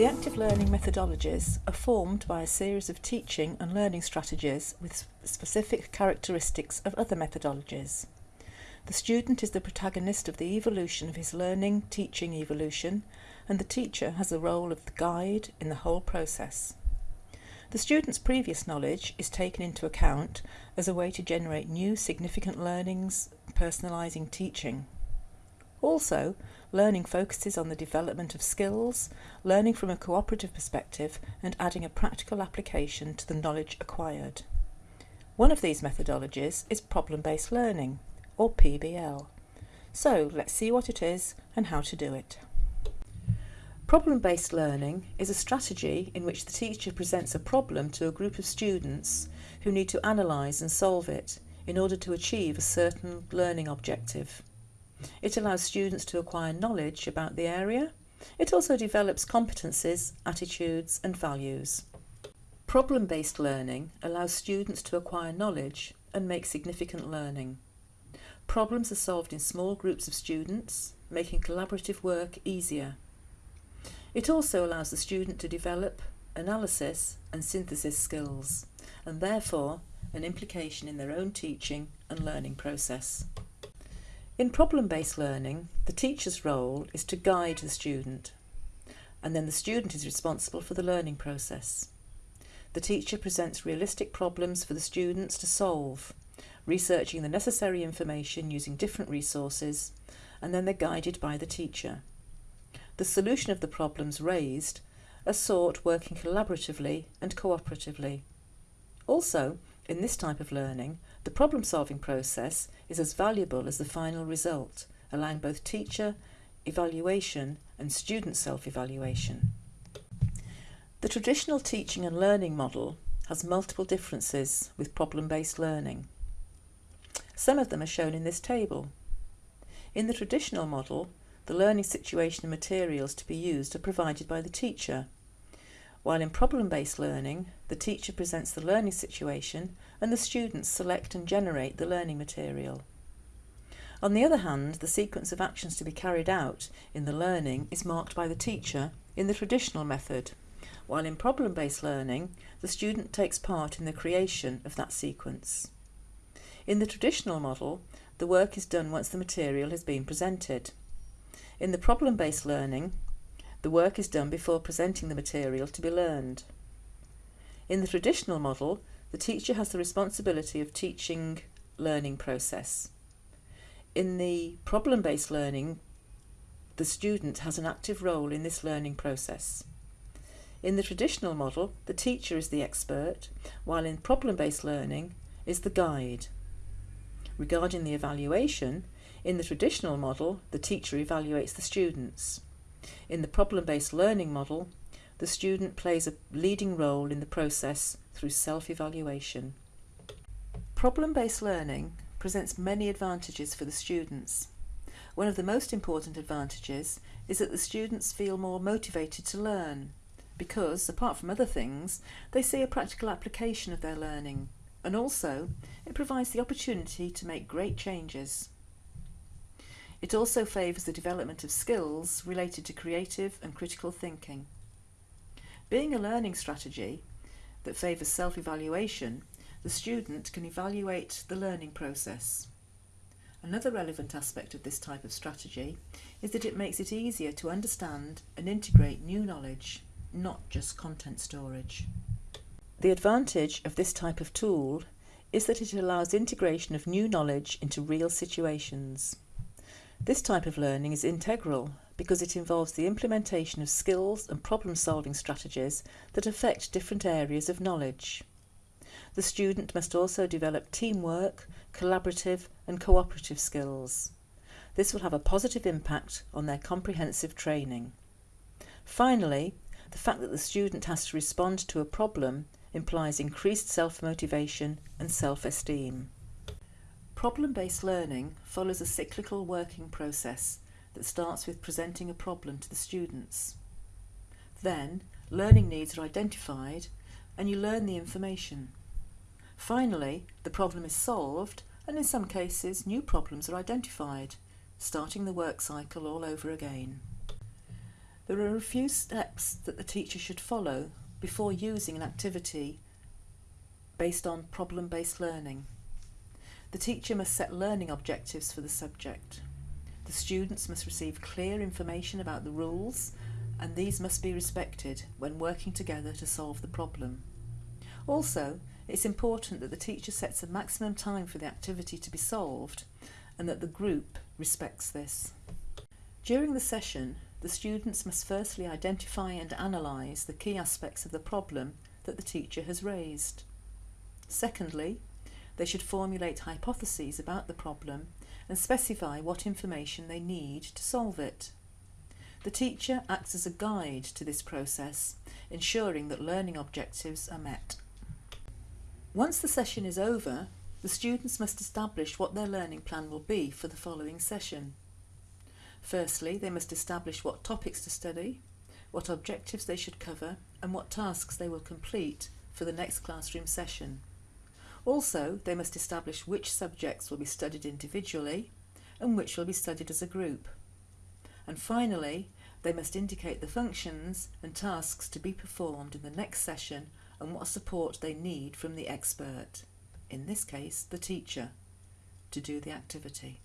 The active learning methodologies are formed by a series of teaching and learning strategies with specific characteristics of other methodologies. The student is the protagonist of the evolution of his learning teaching evolution and the teacher has the role of the guide in the whole process. The student's previous knowledge is taken into account as a way to generate new significant learnings, personalising teaching. Also, learning focuses on the development of skills, learning from a cooperative perspective and adding a practical application to the knowledge acquired. One of these methodologies is problem-based learning, or PBL. So let's see what it is and how to do it. Problem-based learning is a strategy in which the teacher presents a problem to a group of students who need to analyse and solve it in order to achieve a certain learning objective. It allows students to acquire knowledge about the area. It also develops competencies, attitudes and values. Problem-based learning allows students to acquire knowledge and make significant learning. Problems are solved in small groups of students, making collaborative work easier. It also allows the student to develop analysis and synthesis skills, and therefore an implication in their own teaching and learning process. In problem-based learning, the teacher's role is to guide the student, and then the student is responsible for the learning process. The teacher presents realistic problems for the students to solve, researching the necessary information using different resources, and then they're guided by the teacher. The solution of the problems raised are sought working collaboratively and cooperatively. Also, in this type of learning, the problem-solving process is as valuable as the final result, allowing both teacher evaluation and student self-evaluation. The traditional teaching and learning model has multiple differences with problem-based learning. Some of them are shown in this table. In the traditional model, the learning situation and materials to be used are provided by the teacher while in problem-based learning, the teacher presents the learning situation and the students select and generate the learning material. On the other hand, the sequence of actions to be carried out in the learning is marked by the teacher in the traditional method, while in problem-based learning, the student takes part in the creation of that sequence. In the traditional model, the work is done once the material has been presented. In the problem-based learning, the work is done before presenting the material to be learned. In the traditional model, the teacher has the responsibility of teaching learning process. In the problem-based learning, the student has an active role in this learning process. In the traditional model, the teacher is the expert, while in problem-based learning is the guide. Regarding the evaluation, in the traditional model, the teacher evaluates the students. In the problem-based learning model, the student plays a leading role in the process through self-evaluation. Problem-based learning presents many advantages for the students. One of the most important advantages is that the students feel more motivated to learn because, apart from other things, they see a practical application of their learning and also it provides the opportunity to make great changes. It also favours the development of skills related to creative and critical thinking. Being a learning strategy that favours self-evaluation, the student can evaluate the learning process. Another relevant aspect of this type of strategy is that it makes it easier to understand and integrate new knowledge, not just content storage. The advantage of this type of tool is that it allows integration of new knowledge into real situations. This type of learning is integral because it involves the implementation of skills and problem-solving strategies that affect different areas of knowledge. The student must also develop teamwork, collaborative and cooperative skills. This will have a positive impact on their comprehensive training. Finally, The fact that the student has to respond to a problem implies increased self-motivation and self-esteem. Problem-based learning follows a cyclical working process that starts with presenting a problem to the students. Then, learning needs are identified and you learn the information. Finally, the problem is solved and in some cases new problems are identified, starting the work cycle all over again. There are a few steps that the teacher should follow before using an activity based on problem-based learning. The teacher must set learning objectives for the subject. The students must receive clear information about the rules and these must be respected when working together to solve the problem. Also, it's important that the teacher sets a maximum time for the activity to be solved and that the group respects this. During the session, the students must firstly identify and analyse the key aspects of the problem that the teacher has raised. Secondly, they should formulate hypotheses about the problem and specify what information they need to solve it. The teacher acts as a guide to this process, ensuring that learning objectives are met. Once the session is over, the students must establish what their learning plan will be for the following session. Firstly, they must establish what topics to study, what objectives they should cover and what tasks they will complete for the next classroom session. Also, they must establish which subjects will be studied individually and which will be studied as a group. And finally, they must indicate the functions and tasks to be performed in the next session and what support they need from the expert, in this case the teacher, to do the activity.